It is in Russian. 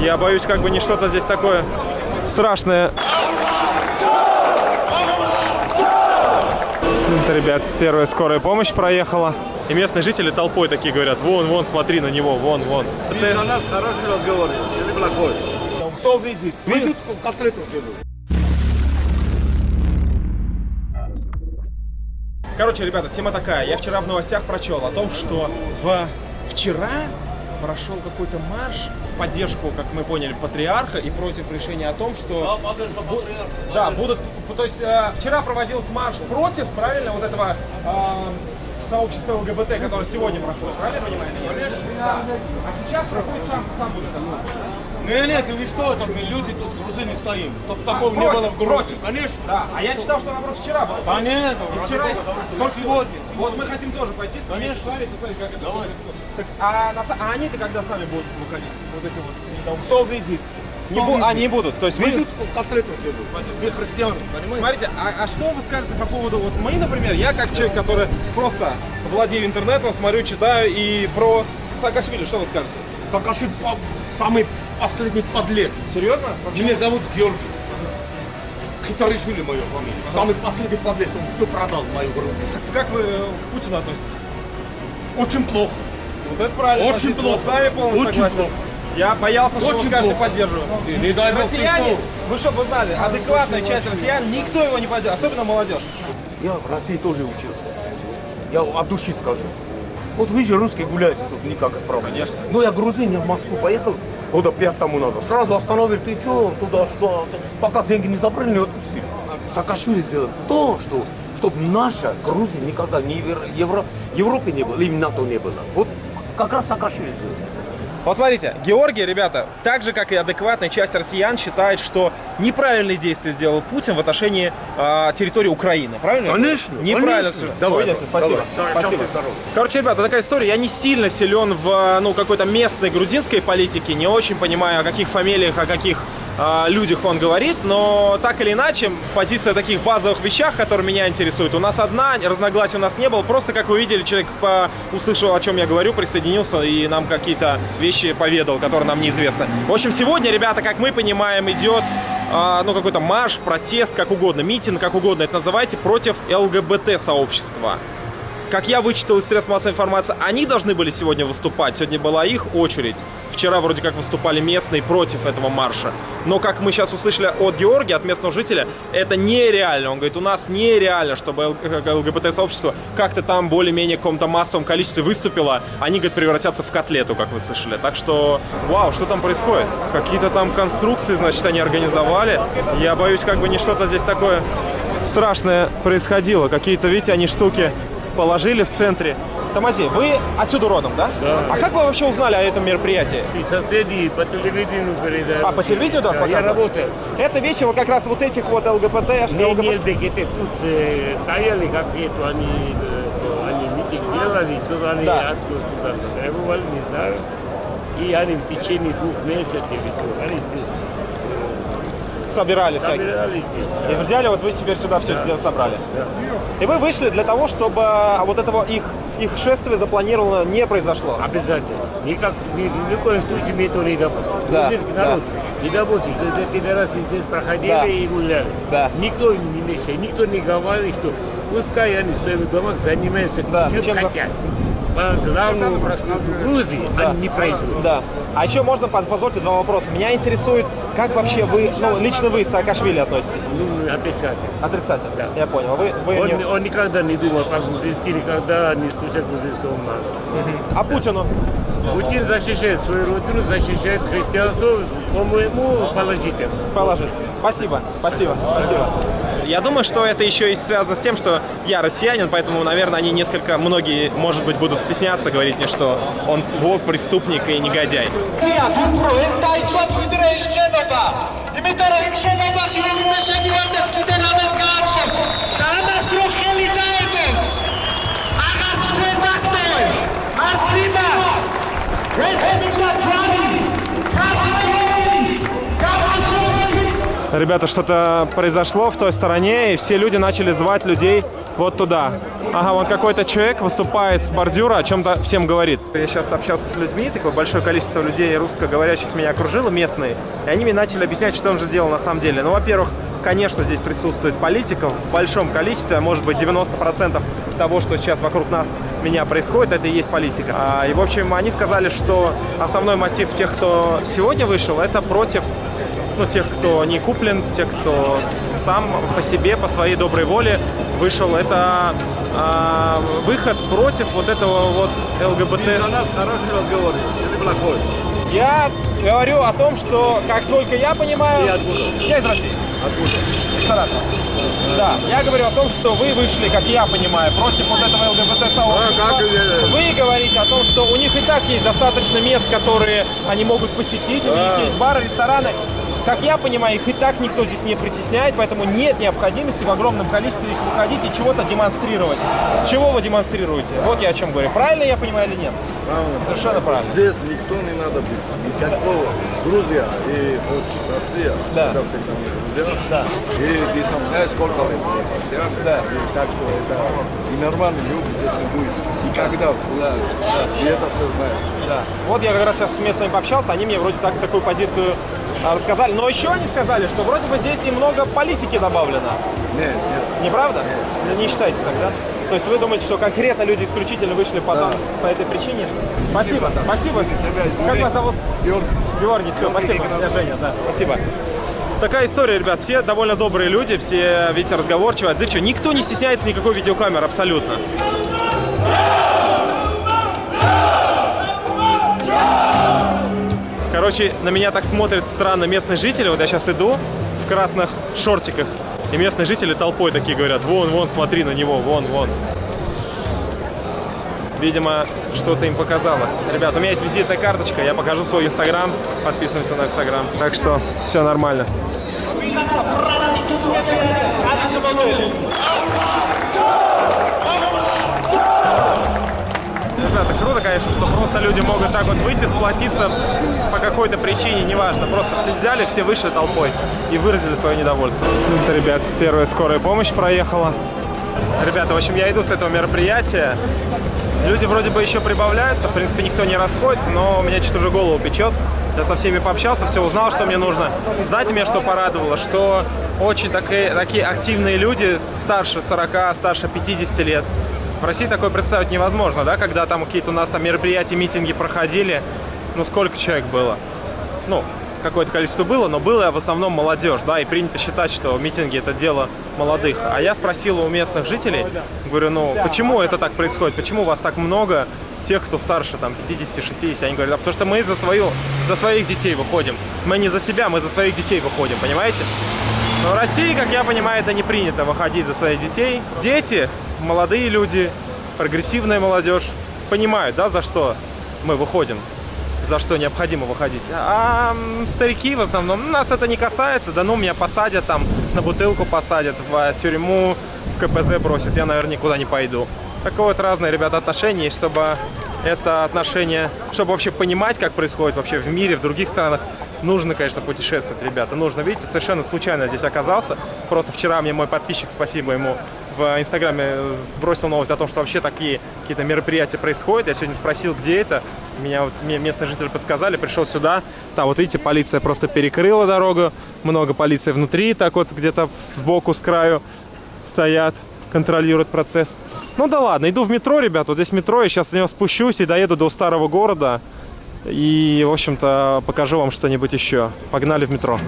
Я боюсь, как бы не что-то здесь такое страшное. Это, ребят, первая скорая помощь проехала. И местные жители толпой такие говорят, вон, вон, смотри на него, вон, вон. Ты за нас хороший разговор, или плохой? Кто видит? Видит котлету делают. Короче, ребята, тема такая. Я вчера в новостях прочел о том, что в... вчера прошел какой-то марш в поддержку, как мы поняли, патриарха и против решения о том, что... Да, будут... То есть э, вчера проводился марш против, правильно, вот этого э, сообщества ЛГБТ, которое сегодня прошло, правильно понимаю? Да. А сейчас проходит сам, сам вот это. Не, нет, вы что, там мы люди тут грузины стоим, чтобы такого не против, было в Грузии. против. Конечно. Да, а я читал, что наоборот вчера был. Понятно. И вчера, Только сегодня. Вот мы хотим тоже пойти, с Конечно. посмотреть, посмотреть, как это происходит. Так, а, на а они-то когда сами будут выходить? Вот эти вот с недоумками? Кто видит? Не бу- они будут. То есть вы... Видит котлету делают. Вы христиане, понимаете? Смотрите, а, а что вы скажете по поводу, вот мы, например, я как человек, который просто владею интернетом, смотрю, читаю, и про Саакашвили, что вы скажете? Саакашвили самый последний подлец. Серьезно? Меня зовут Георгий. Хитаришвили мою фамилия. Самый последний подлец. Он все продал мою Грузию. Как вы э, к Путину относитесь? Очень плохо. Вот это правильно. Очень плохо. Вот С вами полностью Очень согласен. плохо. Я боялся, что Очень скажете, плохо. поддерживаю. И не дай бог Россияне, что. вы чтобы вы знали, адекватная часть россиян, никто его не поддерживает, особенно молодежь. Я в России тоже учился. Я от души скажу. Вот вы же русские гуляете тут никак правда. Конечно. Ну я грузин, я в Москву поехал, года пять тому надо. Сразу остановили, ты что, туда-сюда. Пока деньги не забрали, не отпустили. Саакашвили сделал то, что чтобы наша Грузия никогда не Евро, Европе не было, и в НАТО не было. Вот как раз Саакашвили сделал. Вот смотрите, Георгий, ребята, так же, как и адекватная часть россиян, считает, что неправильные действия сделал Путин в отношении а, территории Украины. Правильно? Конечно, Неправильно. конечно. Давай, Увидимся, спасибо. давай. спасибо. Здоровья. Короче, ребята, такая история. Я не сильно силен в ну, какой-то местной грузинской политике, не очень понимаю, о каких фамилиях, о каких а, людях он говорит, но так или иначе, позиция таких базовых вещах, которые меня интересуют, у нас одна, разногласий у нас не было, просто, как вы видели, человек по- услышал, о чем я говорю, присоединился и нам какие-то вещи поведал, которые нам неизвестны. В общем, сегодня, ребята, как мы понимаем, идет а, ну, какой-то марш, протест, как угодно, митинг, как угодно это называйте, против ЛГБТ-сообщества. Как я вычитал из средств массовой информации, они должны были сегодня выступать. Сегодня была их очередь. Вчера вроде как выступали местные против этого марша. Но, как мы сейчас услышали от Георгия, от местного жителя, это нереально. Он говорит, у нас нереально, чтобы ЛГБТ-сообщество как-то там более-менее в каком-то массовом количестве выступило. Они, говорит, превратятся в котлету, как вы слышали. Так что, вау, что там происходит? Какие-то там конструкции, значит, они организовали. Я боюсь, как бы не что-то здесь такое страшное происходило. Какие-то, видите, они штуки положили в центре. Тамази, вы отсюда родом, да? Да. А как вы вообще узнали о этом мероприятии? И соседи по телевидению передают. А, по телевидению Да, Я работаю. Это вещи вот как раз вот этих вот ЛГБТ, Не, ЛГБТ. не ЛГБТ, тут э, стояли как-то, они, э, они митинг делали, сказали, Да. откуда требовали, не знаю. И они в течение двух месяцев, они здесь собирали всякие. собирались здесь. И взяли, вот вы теперь сюда все это собрали. И вы вышли для того, чтобы а, вот этого их, их шествие запланировано не произошло. Обязательно. Никак, ни, ни в коем случае мы этого не допустим. Да, Грузинский народ не допустим. Когда пидорасы здесь проходили Да. и гуляли. Да. Никто не мешает, никто не говорит, что пускай они в своих домах занимаются Да, чем чем за- хотят. По главному пространству Грузии они не пройдут. Да. А еще можно, поз- позвольте, два вопроса. Меня интересует, как вообще вы, ну, лично вы Саакашвили относитесь? Ну, отрицательно. Отрицательно. Да. Я понял. Вы, вы Он, не- он никогда не думал по-грузински, никогда не слушал грузинского народа. А Путину? Путин защищает свою родину, защищает христианство, по-моему, положительно. Положи. Спасибо, спасибо, спасибо. Я думаю, что это еще и связано с тем, что я россиянин, поэтому, наверное, они несколько, многие, может быть, будут стесняться говорить мне, что он вот преступник и негодяй. Имитарин. Ребята, что-то произошло в той стороне, и все люди начали звать людей Вот туда. Ага, вон какой-то человек выступает с бордюра, о чем-то всем говорит. Я сейчас общался с людьми, такое большое количество людей русскоговорящих меня окружило, местные, и они мне начали объяснять, что он же делал на самом деле. Ну, во-первых, конечно, здесь присутствует политиков в большом количестве, а может быть 90% того, что сейчас вокруг нас, меня происходит, это и есть политика. А, И, в общем, они сказали, что основной мотив тех, кто сегодня вышел, это против ну, тех, кто не куплен, тех, кто сам по себе, по своей доброй воле вышел. Это а, выход против вот этого вот ЛГБТ. Ты за нас хороший разговариваешь или плохой? Я говорю о том, что, как только я понимаю... Ты откуда? Я из России, Откуда? из Саратова. Да, я говорю о том, что вы вышли, как я понимаю, против вот этого ЛГБТ-сообщества. А, как, э, Вы говорите о том, что у них и так есть достаточно мест, которые они могут посетить, у них Да. есть бары, рестораны. Как я понимаю, их и так никто здесь не притесняет, поэтому нет необходимости в огромном количестве их выходить и чего-то демонстрировать. Чего вы демонстрируете? Вот я о чем говорю. Правильно я понимаю или нет? Правильно. Совершенно правильно. Здесь никто не надо быть. Никакого. Грузия и вот Россия. Да. Это всегда мы друзья. Да. И ты сам знаешь, сколько лет христиане. Да. И так что это и нормальные люди здесь не будет. Никогда в Грузии. И это все знают. Да. Вот я как раз сейчас с местными пообщался, они мне вроде так такую позицию рассказали. Но еще они сказали, что вроде бы здесь и много политики добавлено. Нет, нет. Неправда? Не считаете тогда? То есть вы думаете, что конкретно люди исключительно вышли по, Да. по этой причине? Спасибо, спасибо. Тебя извини. Как вас зовут? Георгий. Георгий, все, спасибо. Я Женя, да, спасибо. Такая история, ребят. Все довольно добрые люди, все, видите, разговорчивые, отзывчивые. Никто не стесняется никакой видеокамеры, абсолютно. Короче, на меня так смотрят странно местные жители. Вот я сейчас иду в красных шортиках. И местные жители толпой такие говорят, вон, вон, смотри на него, вон, вон. Видимо, что-то им показалось. Ребят, у меня есть визитная карточка, я покажу свой инстаграм. Подписываемся на инстаграм. Так что, все нормально. Праздник, это круто, конечно, что просто люди могут так вот выйти, сплотиться по какой-то причине, неважно. Просто все взяли, все вышли толпой и выразили свое недовольство. Вот, ребят, первая скорая помощь проехала. Ребята, в общем, я иду с этого мероприятия. Люди вроде бы еще прибавляются, в принципе, никто не расходится, но у меня что-то уже голову печет. Я со всеми пообщался, все узнал, что мне нужно. Знаете, меня что порадовало? Что очень такие, такие активные люди, старше 40, старше 50 лет, в России такое представить невозможно, да, когда там какие-то у нас там мероприятия, митинги проходили. Ну, сколько человек было? ну, какое-то количество было, но было в основном молодежь, да, и принято считать, что митинги это дело молодых. А я спросил у местных жителей, говорю, ну, почему это так происходит, почему у вас так много тех, кто старше, там, 50-60, они говорят, а потому что мы за, свою, за своих детей выходим. Мы не за себя, мы за своих детей выходим, понимаете? Но в России, как я понимаю, это не принято выходить за своих детей. Дети, молодые люди, прогрессивная молодежь понимают, да, за что мы выходим, за что необходимо выходить. А старики в основном, ну, нас это не касается, да ну меня посадят там, на бутылку посадят, в э, тюрьму, в КПЗ бросят, я, наверное, никуда не пойду. Такое вот разные, ребята, отношения, и чтобы это отношение, чтобы вообще понимать, как происходит вообще в мире, в других странах, нужно, конечно, путешествовать, ребята. Нужно, видите, совершенно случайно здесь оказался. Просто вчера мне мой подписчик, спасибо ему, в Инстаграме сбросил новость о том, что вообще такие какие-то мероприятия происходят. Я сегодня спросил, где это. Меня вот местные жители подсказали, пришел сюда. Там, вот видите, полиция просто перекрыла дорогу. Много полиции внутри, так вот где-то сбоку, с краю стоят, контролируют процесс. Ну да ладно, иду в метро, ребят. Вот здесь метро, я сейчас с него спущусь и доеду до старого города. И, в общем-то, покажу вам что-нибудь еще. Погнали в метро.